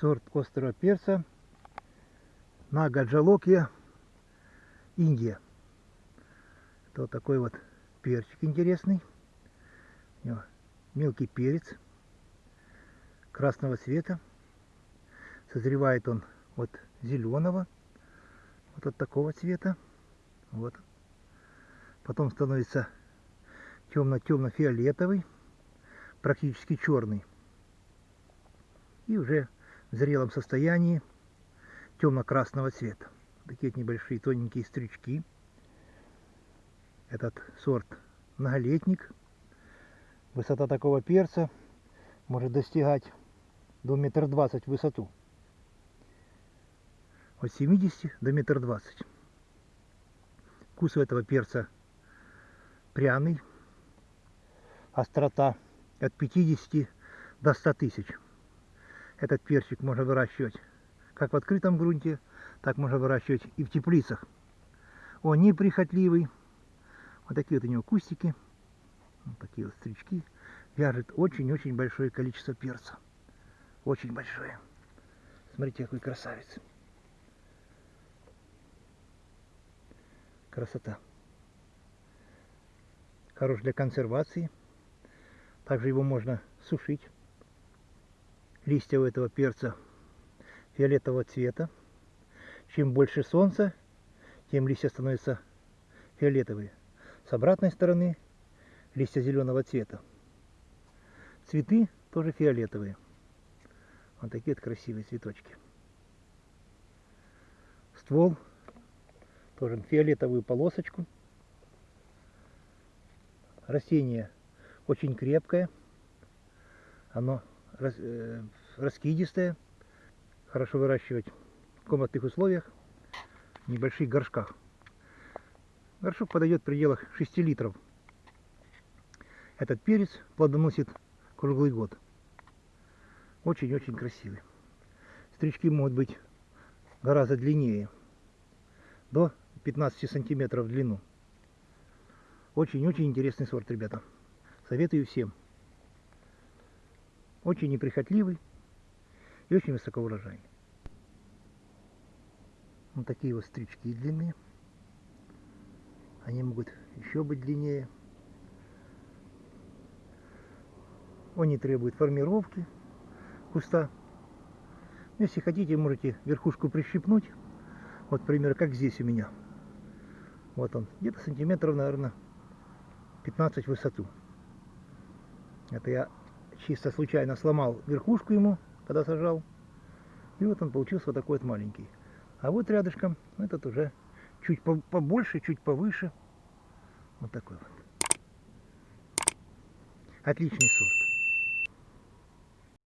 сорт острого перца Нагаджалокия, Индия. Это вот такой вот перчик интересный. У него мелкий перец красного цвета. Созревает он от зеленого, вот от такого цвета. Вот. Потом становится темно-темно-фиолетовый, практически черный. И уже в зрелом состоянии темно-красного цвета. Такие небольшие тоненькие стрючки. Этот сорт многолетник. Высота такого перца может достигать до метр двадцать в высоту. От 70 до метр двадцать. Вкус у этого перца пряный. Острота от 50 до 100 тысяч. Этот перчик можно выращивать как в открытом грунте, так можно выращивать и в теплицах. Он неприхотливый. Вот такие вот у него кустики. Вот такие вот стрички. Вяжет очень-очень большое количество перца. Очень большое. Смотрите, какой красавец. Красота. Хорош для консервации. Также его можно сушить. Листья у этого перца фиолетового цвета. Чем больше солнца, тем листья становятся фиолетовые. С обратной стороны листья зеленого цвета. Цветы тоже фиолетовые. Вот такие вот красивые цветочки. Ствол тоже фиолетовую полосочку. Растение очень крепкое. Оно э, раскидистое хорошо выращивать в комнатных условиях, в небольших горшках. Горшок подойдет в пределах 6 литров. Этот перец плодоносит круглый год. Очень-очень красивый. Стрички могут быть гораздо длиннее. До 15 сантиметров в длину. Очень-очень интересный сорт, ребята. Советую всем. Очень неприхотливый и очень высокоурожайный. Вот такие вот стрички длины. Они могут еще быть длиннее. Он не требует формировки куста. Если хотите, можете верхушку прищипнуть. Вот, пример, как здесь у меня. Вот он, где-то сантиметров, наверное, 15 в высоту. Это я чисто случайно сломал верхушку ему когда сажал. И вот он получился вот такой вот маленький. А вот рядышком этот уже чуть побольше, чуть повыше. Вот такой вот. Отличный сорт.